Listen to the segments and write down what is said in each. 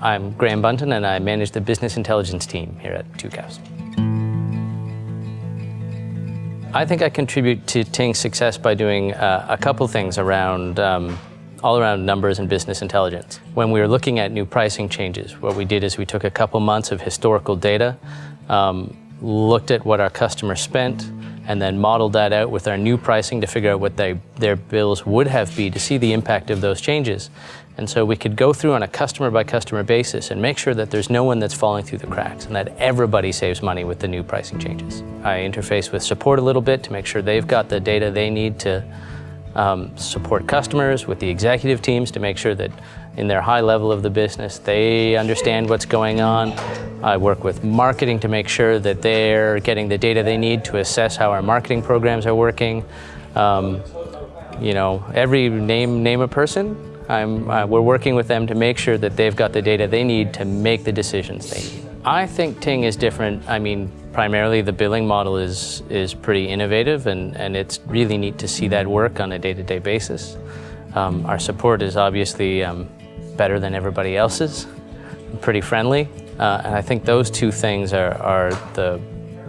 I'm Graham Bunton and I manage the business intelligence team here at Tucows. I think I contribute to Ting's success by doing uh, a couple things around um, all around numbers and business intelligence. When we were looking at new pricing changes, what we did is we took a couple months of historical data, um, looked at what our customers spent, and then modeled that out with our new pricing to figure out what they, their bills would have been to see the impact of those changes. And so we could go through on a customer by customer basis and make sure that there's no one that's falling through the cracks and that everybody saves money with the new pricing changes. I interface with support a little bit to make sure they've got the data they need to um, support customers, with the executive teams to make sure that in their high level of the business, they understand what's going on. I work with marketing to make sure that they're getting the data they need to assess how our marketing programs are working. Um, you know, every name, name a person, uh, we're working with them to make sure that they've got the data they need to make the decisions they need. I think Ting is different. I mean, primarily the billing model is, is pretty innovative and, and it's really neat to see that work on a day-to-day -day basis. Um, our support is obviously um, better than everybody else's, pretty friendly, uh, and I think those two things are, are the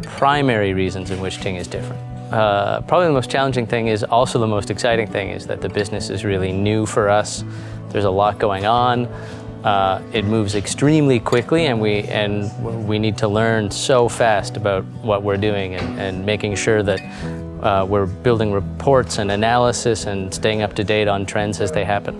primary reasons in which Ting is different. Uh, probably the most challenging thing is also the most exciting thing is that the business is really new for us. There's a lot going on. Uh, it moves extremely quickly and we, and we need to learn so fast about what we're doing and, and making sure that uh, we're building reports and analysis and staying up to date on trends as they happen.